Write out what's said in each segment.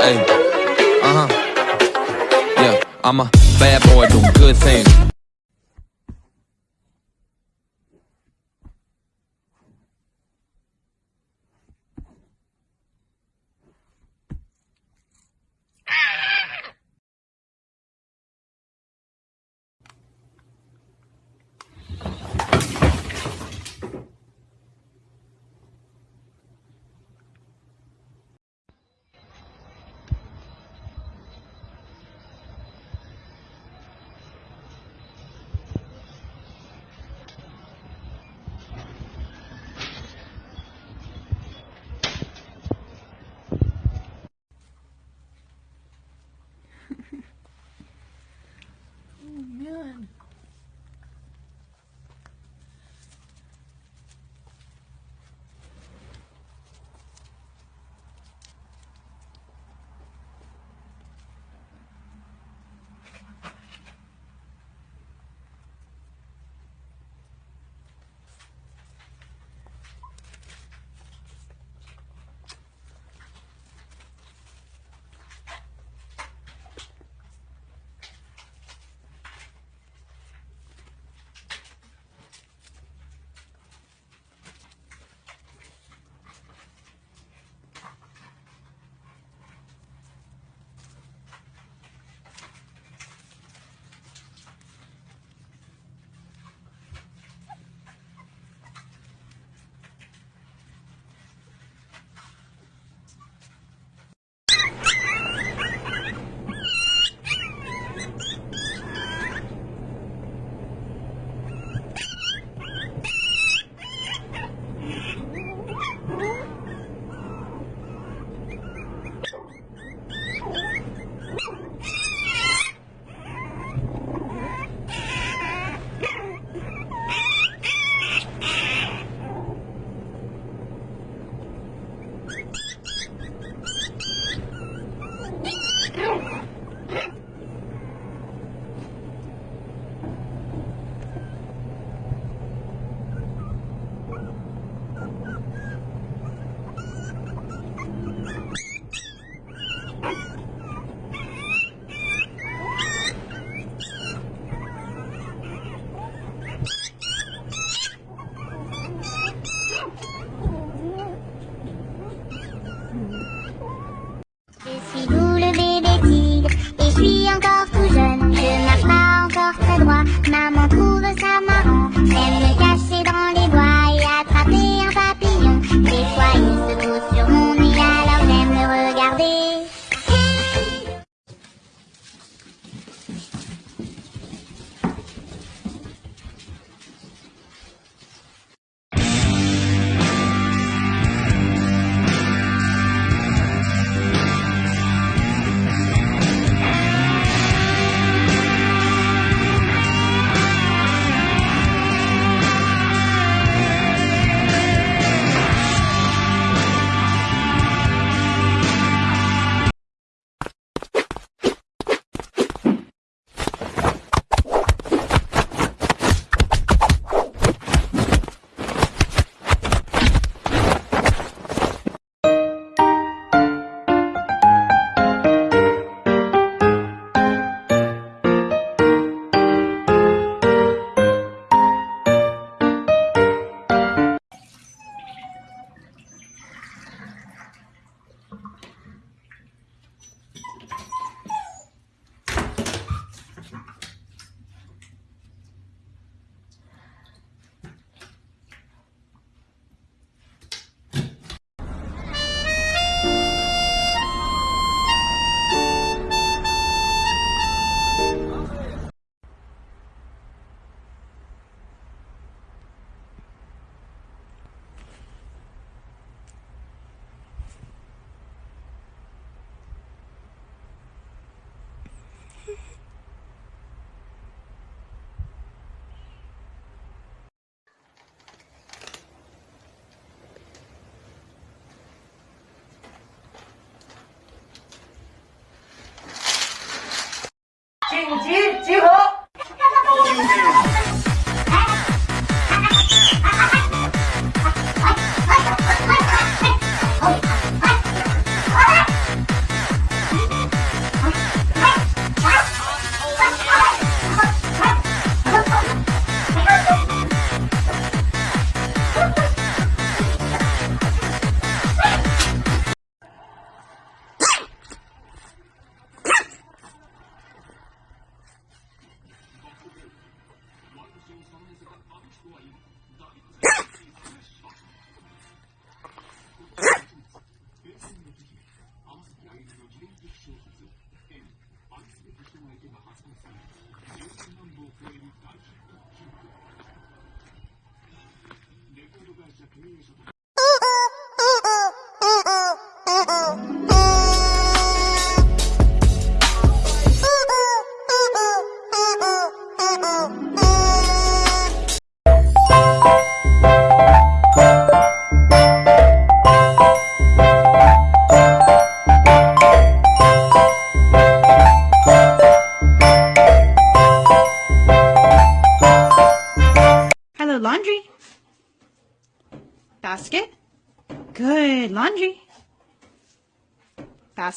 Hey. Uh huh. Yeah, I'm a bad boy doing good things. you.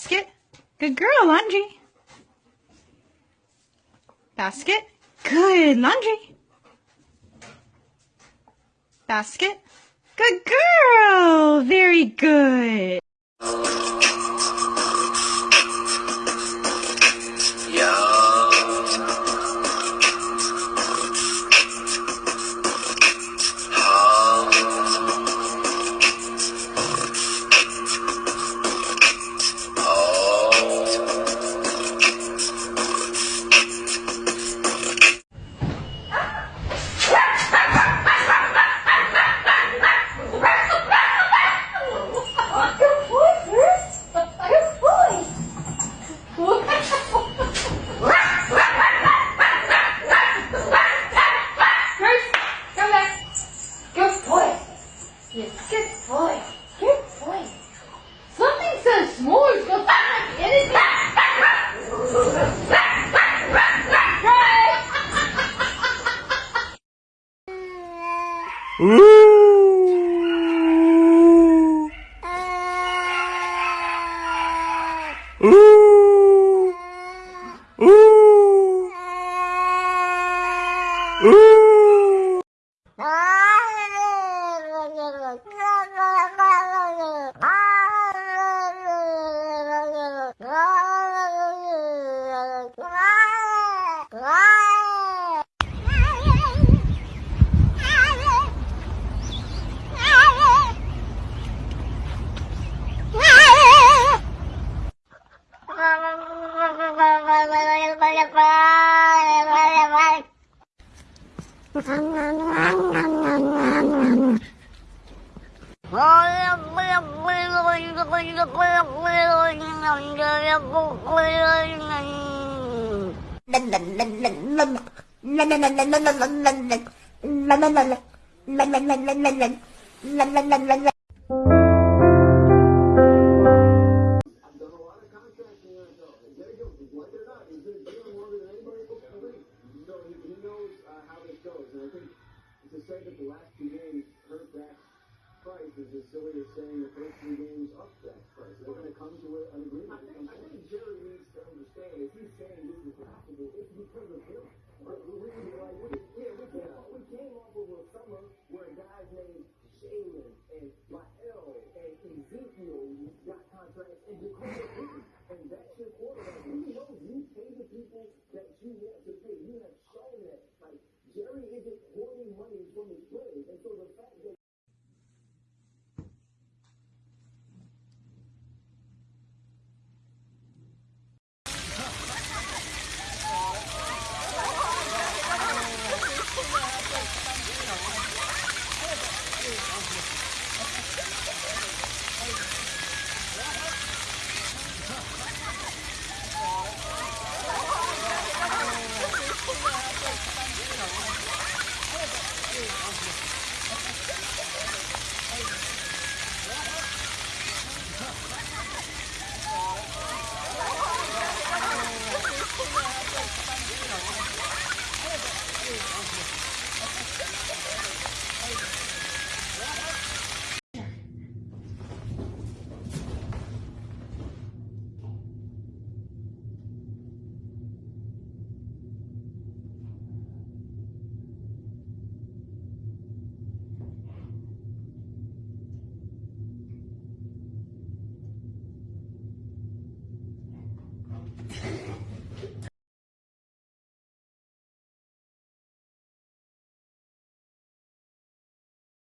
Basket. Good girl, laundry. Basket. Good. Laundry. Basket. Good girl. Very good. Woo! la la la la because the silly is saying that those three games up that price. They're going to come to an agreement. I think, I think Jerry needs to understand if he's saying this is possible, it's because of him. But we, we, like, we, yeah, we, came, yeah. we came off of a summer where guys named Shaman and Black